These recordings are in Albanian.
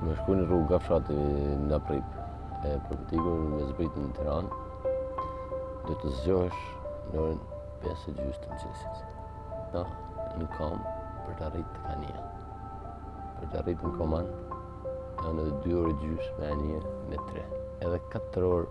Me shku në rrugë nga fshati nga prip, e për të ikur me zbritë në Tiranë, do të zgjohesh në orën 5 e gjysë të mëngjesit. Na, në kamb për të arritë te anija. Për të arritë në Koman, e edhe 2 orë gjysë me anije me 3. Edhe 4 orë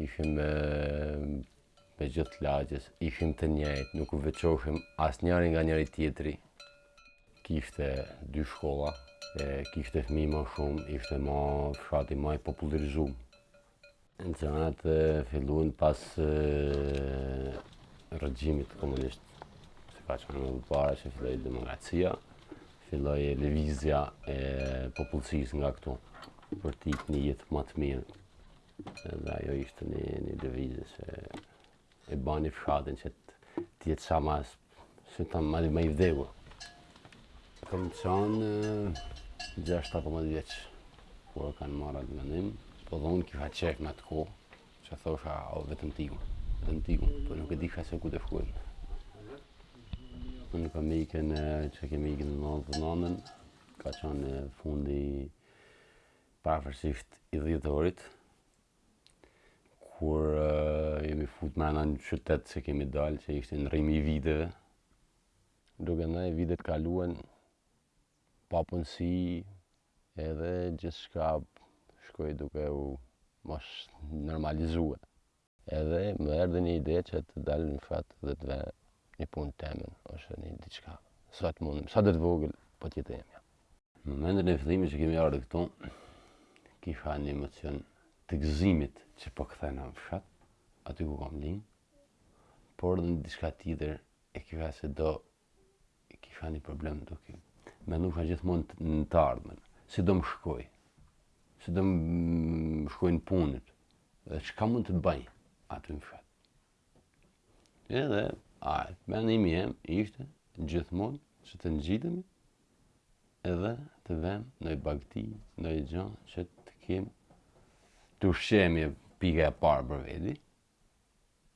Ishim me, me gjithë lagjes, ishim të njëjtë, nuk u veçoshim asnjëri nga njëri tjetri. Kishte dy shkolla, e, kishte fmi ma shumë, ishte ma fshati ma i popularizu. Gjanat e fillun pas e, regjimit komunist, që ka qenë më parë që filloi demokracia, Filloi lëvizja e popullsisë nga këtu, për të ik në një jetë më të mirë. Dhe ajo ishte një, një lëvizje që e bani fshatin që të jetë sa ma, si të them ma i vdekur. Kam qenë 16-17 vjeç, kur e kam marrë atë mendim, po dhe m'u ka çek në atë kohë, Që thosha, o vetëm t'iki unë, vetëm t'iki unë, po nuk e disha se ku të shkoj. Unë kam ikën që kemi ikën në nëntëdhjetë e nëntën, ka qenë fundi pafërsisht i dhjetorit, kur uh, jemi fut me në një qytet që kemi dalë, që ishte ndërrimi i viteve, duke ndaj vitet kaluan papunësi edhe gjithçka shkoi duke u mos normalizue. Edhe më erdhi një ide që të dal në fshat dhe të vej një punë temen ose një diçka. Sa të mundem, sado të vogël, po të jetë e imja. Në momentin e fillimit që kemi ardhur këtu, kisha një emocion të gëzimit që po kthehena në fshat, aty ku kam lind, por edhe një diçka tjetër e kisha se do Kisha një problem duke mendu gjithmonë në të ardhmen. Si do më shkoj? Si do më shkojnë punët? Dhe çka mund të baj? Aty në fshat. Edhe, a, mendimi jem, ishte, gjithmonë, që të ngjitemi edhe të vem ndonji bagti, ndonji gja, që të kemë të ushqehemi pika e parë për vedi,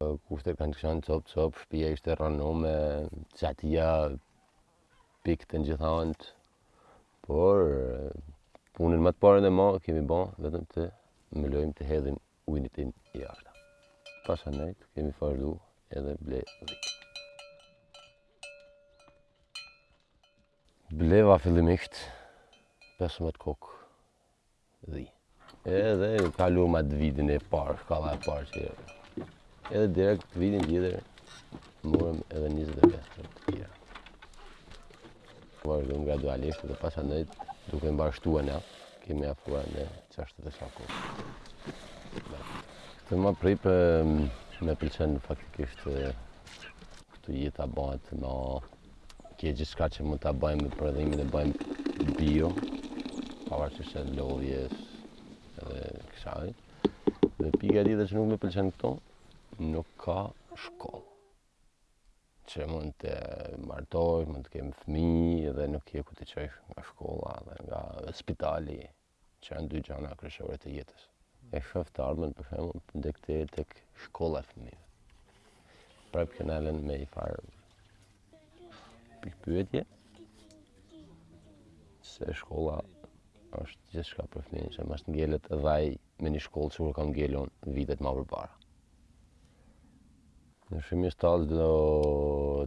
Kushtet kanë qenë copë copë, shpia ishte rrënu me çatia pikte në gjitha antë, por punën më të parën edhe ma kemi ba vetëm të mbulojmë të hedhim ujin e shiut jashta. Masanej kemi vazhdu edhe ble dhitë. Bleva fillimisht 15 kokë dhi. Edhe kaluam atë vitin e parë, shkalla e parë që edhe direkt vitin tjetër morëm edhe 25 të tjera. Vazhdojmë gradualisht dhe pas anëjt duke na u shtua, ne, kemi afrua në gjashtëdhjetë. Këtu më prap më pëlqen faktikisht këtu jetë a bëhet me Kjo gjithçka që mund ta bëjmë, prodhimin e bëjmë bio, pavarësisht e lodhjes edhe kësaj. Dhe pika e dyta që nuk më pëlqen këtu, nuk ka shkollë. Që mund të martohem, mund të kem fëmijë dhe nuk ke ku t'i çosh nga shkolla dhe nga spitali. që janë dy gjana kryesore të jetës. E shof të ardhmen për shembull te, te, tek shkolla e fëmijëve. Pra që na len me një farë pikëpyetje se shkolla është gjithçka për fëmijën, që mos të ngelet dhe ai me një shkollë sikur kam ngel unë vitet ma përpara. Ne shumë një stallë do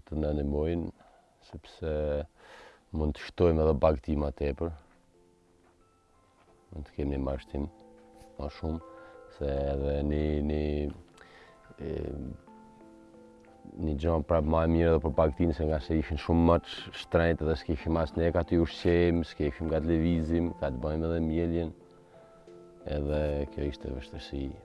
të na ndihmonte, sepse mund të shtojmë edhe bagti ma tepër, Mund të kemi një mbarështim ma shumë, se edhe një, një gja prapë ma e mirë dhe për bagëtinë, se ngase ishin shumë ma shtrenjtë edhe s'kishim as ne ka t'i ushqejmë, s'kishim ka të lëvizim, ka të bëjmë edhe mjeljen, edhe kjo ishte vështirësi.